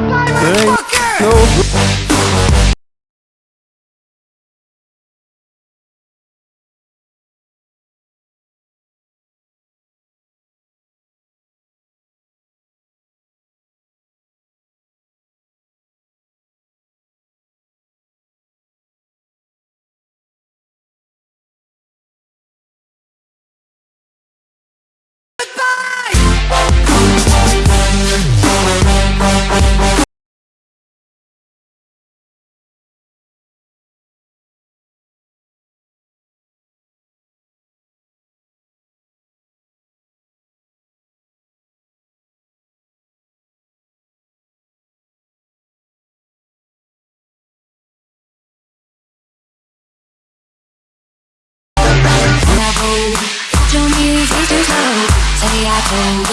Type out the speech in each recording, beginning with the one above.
Ain't no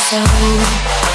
so.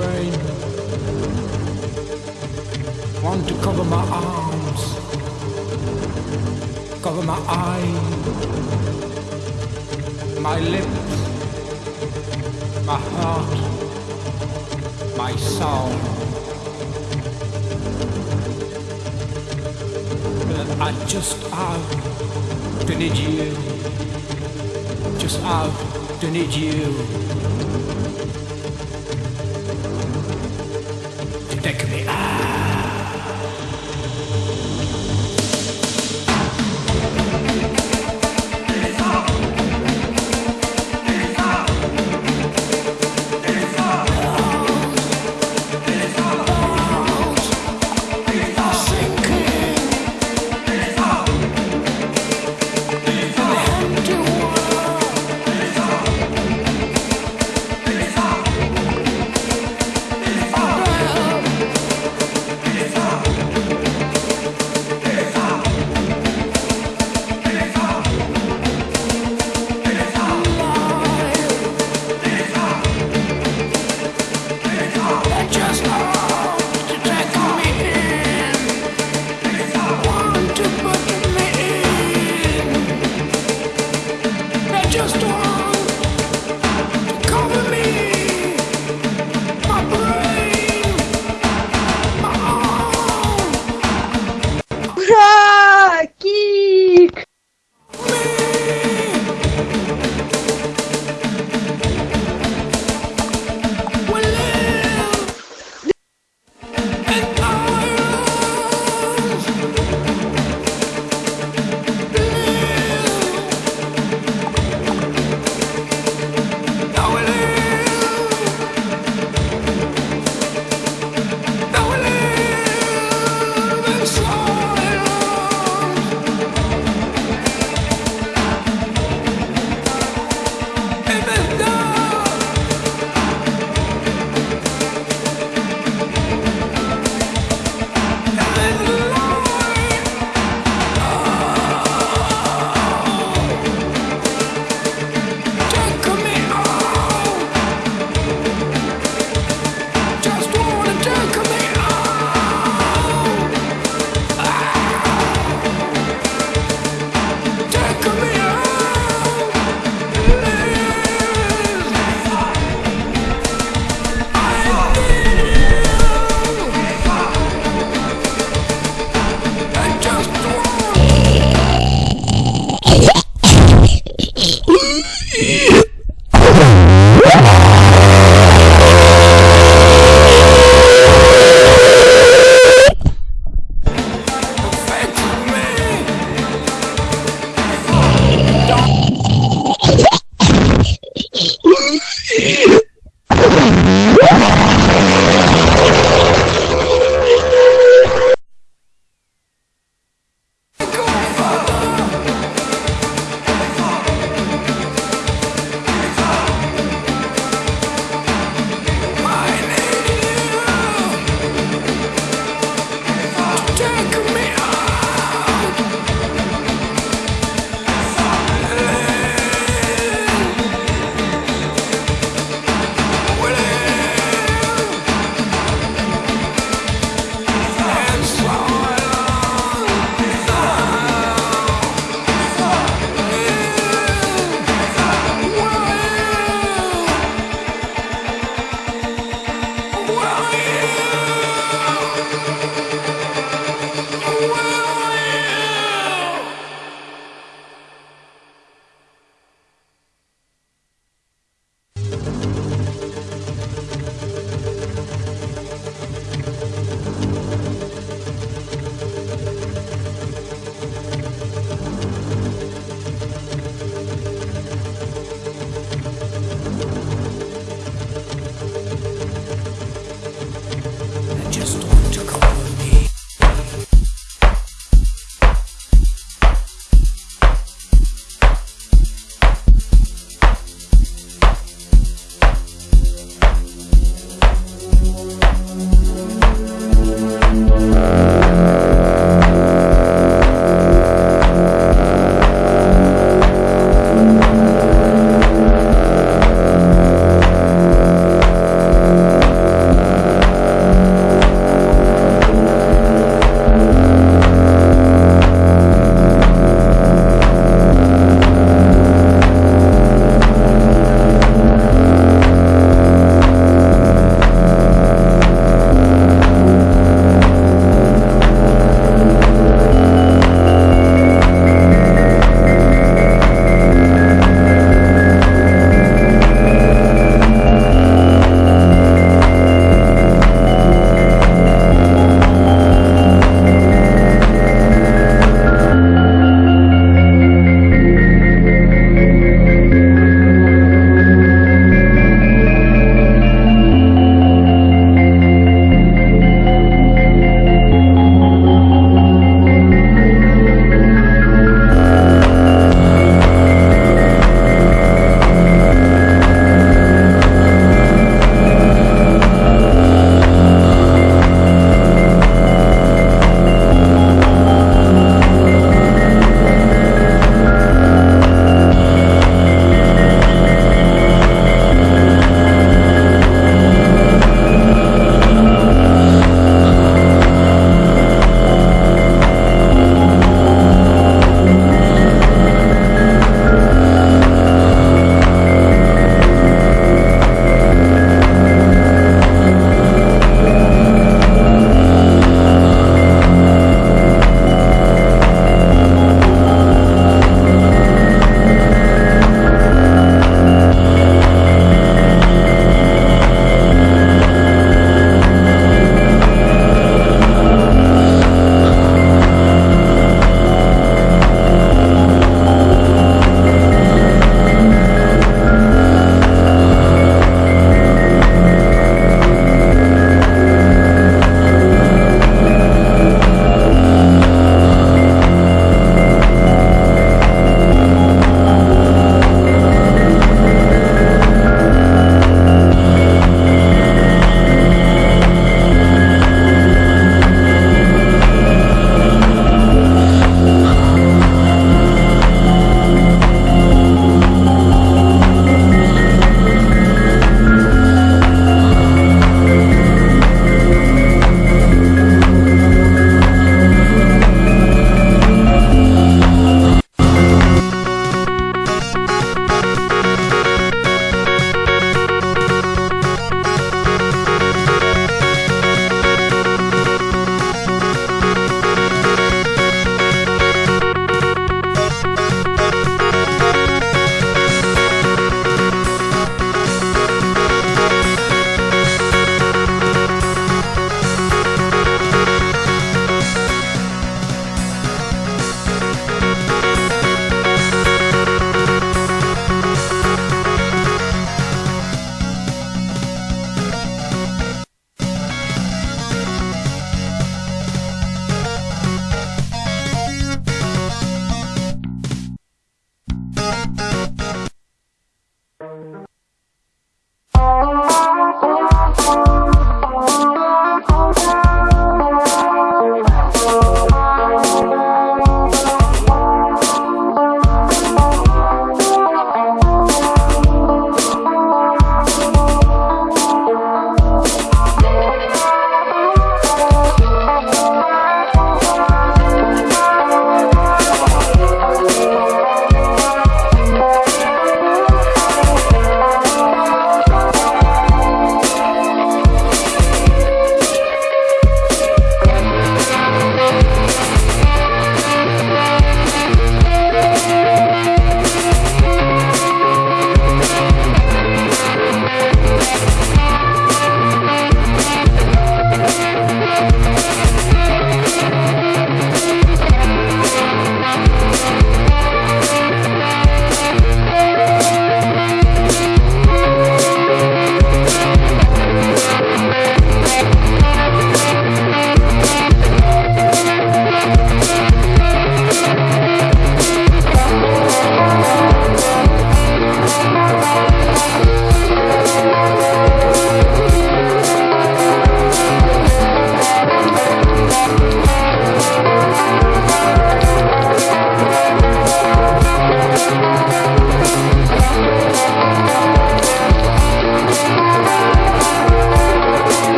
My brain. Want to cover my arms, cover my eyes, my lips, my heart, my soul. But I just have to need you, just have to need you.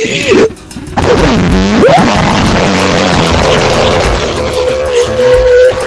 What?